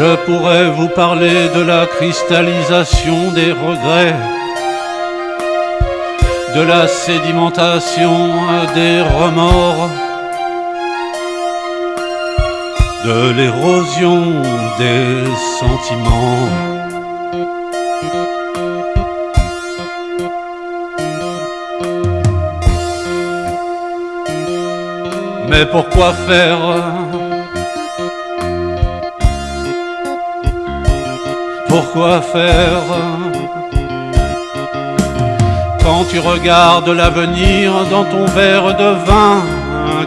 Je pourrais vous parler de la cristallisation des regrets, de la sédimentation des remords, de l'érosion des sentiments. Mais pourquoi faire Pourquoi faire Quand tu regardes l'avenir dans ton verre de vin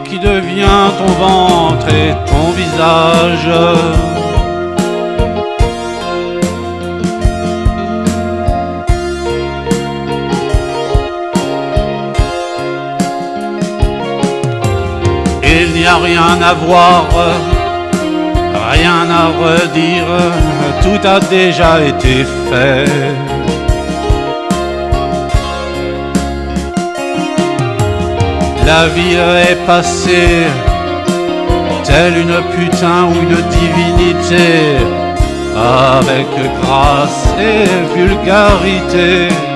qui devient ton ventre et ton visage. Il n'y a rien à voir, rien à redire, tout a déjà été fait. La vie est passée, telle une putain ou une divinité, avec grâce et vulgarité.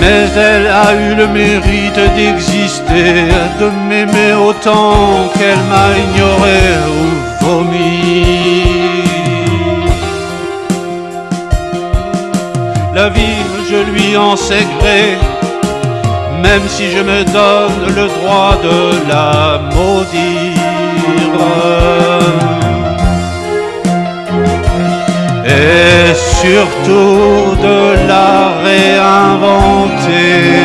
Mais elle a eu le mérite d'exister, de m'aimer autant qu'elle m'a ignoré ou vomi. La vie, je lui en sais gré, même si je me donne le droit de la maudire. Surtout de la réinventer.